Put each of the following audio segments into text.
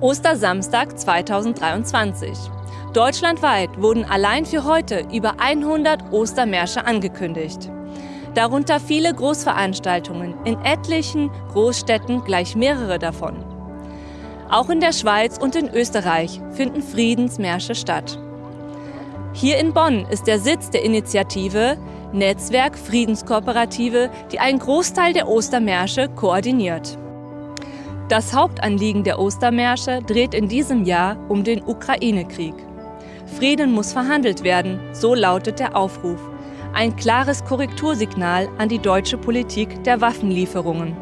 Ostersamstag 2023. Deutschlandweit wurden allein für heute über 100 Ostermärsche angekündigt. Darunter viele Großveranstaltungen, in etlichen Großstädten gleich mehrere davon. Auch in der Schweiz und in Österreich finden Friedensmärsche statt. Hier in Bonn ist der Sitz der Initiative Netzwerk Friedenskooperative, die einen Großteil der Ostermärsche koordiniert. Das Hauptanliegen der Ostermärsche dreht in diesem Jahr um den Ukraine-Krieg. Frieden muss verhandelt werden, so lautet der Aufruf. Ein klares Korrektursignal an die deutsche Politik der Waffenlieferungen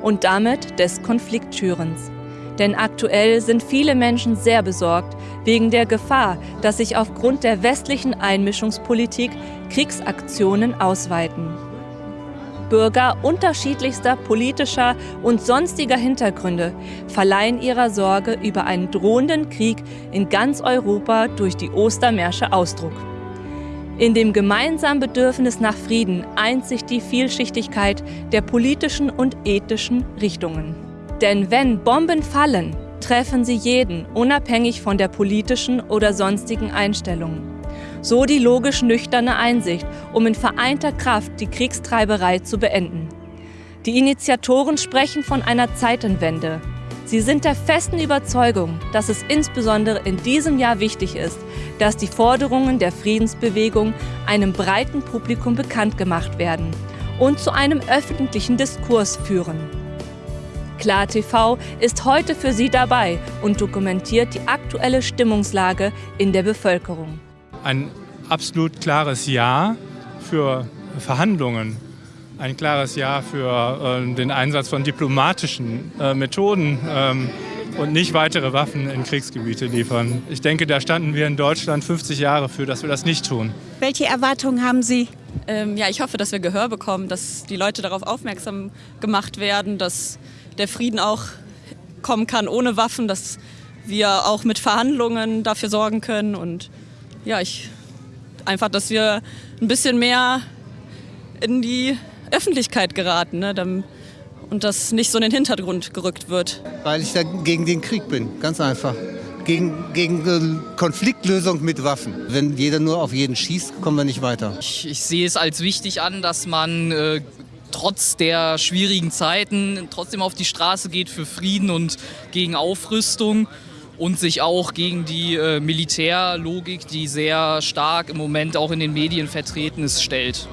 und damit des Konfliktschürens. Denn aktuell sind viele Menschen sehr besorgt wegen der Gefahr, dass sich aufgrund der westlichen Einmischungspolitik Kriegsaktionen ausweiten. Bürger unterschiedlichster politischer und sonstiger Hintergründe verleihen ihrer Sorge über einen drohenden Krieg in ganz Europa durch die Ostermärsche Ausdruck. In dem gemeinsamen Bedürfnis nach Frieden eint sich die Vielschichtigkeit der politischen und ethischen Richtungen. Denn wenn Bomben fallen, treffen sie jeden, unabhängig von der politischen oder sonstigen Einstellung. So die logisch nüchterne Einsicht, um in vereinter Kraft die Kriegstreiberei zu beenden. Die Initiatoren sprechen von einer Zeitenwende. Sie sind der festen Überzeugung, dass es insbesondere in diesem Jahr wichtig ist, dass die Forderungen der Friedensbewegung einem breiten Publikum bekannt gemacht werden und zu einem öffentlichen Diskurs führen. KlarTV ist heute für Sie dabei und dokumentiert die aktuelle Stimmungslage in der Bevölkerung. Ein absolut klares Ja für Verhandlungen, ein klares Ja für äh, den Einsatz von diplomatischen äh, Methoden ähm, und nicht weitere Waffen in Kriegsgebiete liefern. Ich denke, da standen wir in Deutschland 50 Jahre für, dass wir das nicht tun. Welche Erwartungen haben Sie? Ähm, ja, ich hoffe, dass wir Gehör bekommen, dass die Leute darauf aufmerksam gemacht werden, dass der Frieden auch kommen kann ohne Waffen, dass wir auch mit Verhandlungen dafür sorgen können und ja, ich einfach, dass wir ein bisschen mehr in die Öffentlichkeit geraten ne, und das nicht so in den Hintergrund gerückt wird. Weil ich da gegen den Krieg bin, ganz einfach. Gegen, gegen Konfliktlösung mit Waffen. Wenn jeder nur auf jeden schießt, kommen wir nicht weiter. Ich, ich sehe es als wichtig an, dass man äh, trotz der schwierigen Zeiten trotzdem auf die Straße geht für Frieden und gegen Aufrüstung und sich auch gegen die äh, Militärlogik, die sehr stark im Moment auch in den Medien vertreten ist, stellt.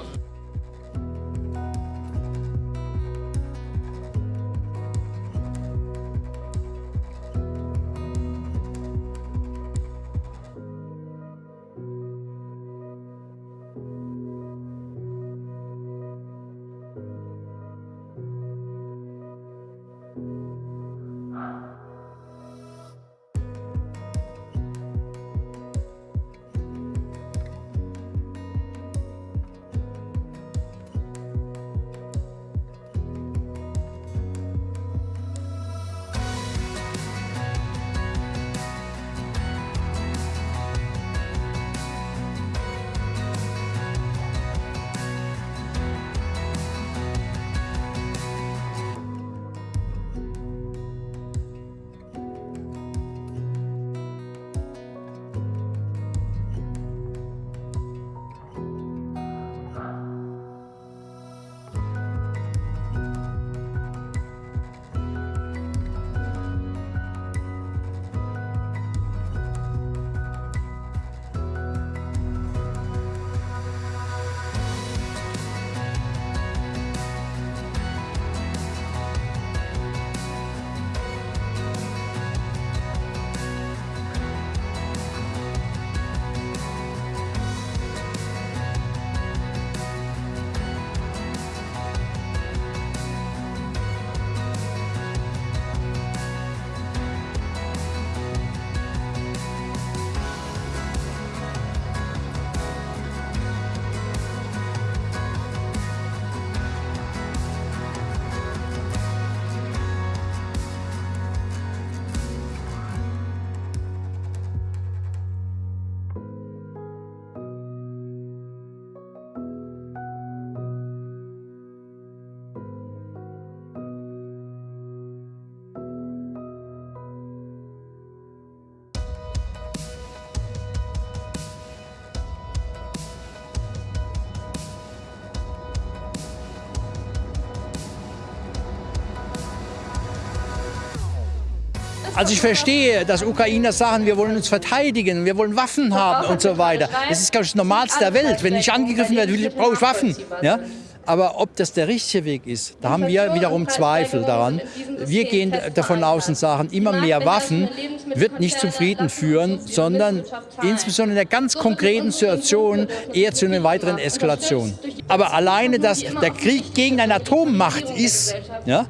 Also ich verstehe, dass Ukrainer sagen, wir wollen uns verteidigen, wir wollen Waffen haben und so weiter. Das ist, glaube ich, das Normalste der Welt. Wenn ich angegriffen werde, brauche ich Waffen. Ja? Aber ob das der richtige Weg ist, da haben wir wiederum Zweifel daran. Wir gehen davon aus und sagen, immer mehr Waffen wird nicht zum Frieden führen, sondern insbesondere in der ganz konkreten Situation eher zu einer weiteren Eskalation. Aber alleine, dass der Krieg gegen eine Atommacht ist, ja,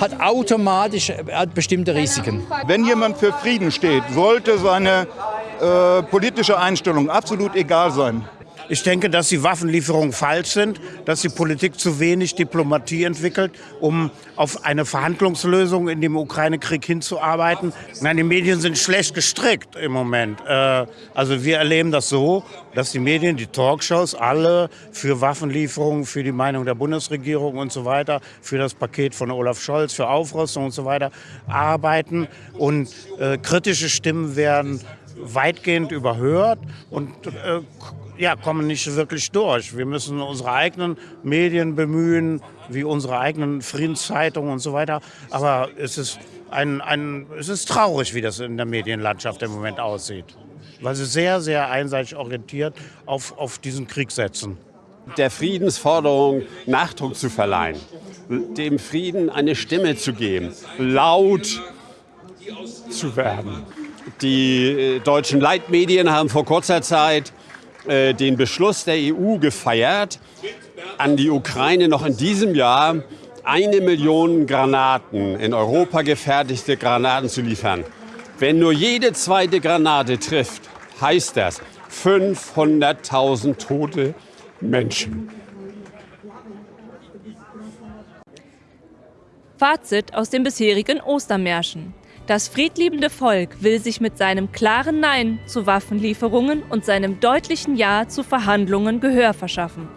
hat automatisch bestimmte Risiken. Wenn jemand für Frieden steht, sollte seine äh, politische Einstellung absolut egal sein. Ich denke, dass die Waffenlieferungen falsch sind, dass die Politik zu wenig Diplomatie entwickelt, um auf eine Verhandlungslösung in dem Ukraine-Krieg hinzuarbeiten. Nein, die Medien sind schlecht gestrickt im Moment. Äh, also wir erleben das so, dass die Medien, die Talkshows, alle für Waffenlieferungen, für die Meinung der Bundesregierung und so weiter, für das Paket von Olaf Scholz, für Aufrüstung und so weiter arbeiten. Und äh, kritische Stimmen werden weitgehend überhört und äh, ja, kommen nicht wirklich durch. Wir müssen unsere eigenen Medien bemühen, wie unsere eigenen Friedenszeitungen und so weiter. Aber es ist, ein, ein, es ist traurig, wie das in der Medienlandschaft im Moment aussieht. Weil sie sehr, sehr einseitig orientiert auf, auf diesen Krieg setzen. Der Friedensforderung Nachdruck zu verleihen, dem Frieden eine Stimme zu geben, laut zu werden. Die äh, deutschen Leitmedien haben vor kurzer Zeit äh, den Beschluss der EU gefeiert, an die Ukraine noch in diesem Jahr eine Million Granaten, in Europa gefertigte Granaten zu liefern. Wenn nur jede zweite Granate trifft, heißt das 500.000 tote Menschen. Fazit aus den bisherigen Ostermärschen. Das friedliebende Volk will sich mit seinem klaren Nein zu Waffenlieferungen und seinem deutlichen Ja zu Verhandlungen Gehör verschaffen.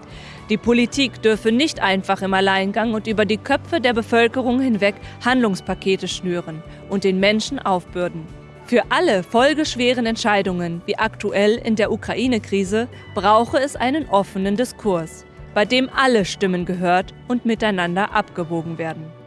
Die Politik dürfe nicht einfach im Alleingang und über die Köpfe der Bevölkerung hinweg Handlungspakete schnüren und den Menschen aufbürden. Für alle folgeschweren Entscheidungen, wie aktuell in der Ukraine-Krise, brauche es einen offenen Diskurs, bei dem alle Stimmen gehört und miteinander abgewogen werden.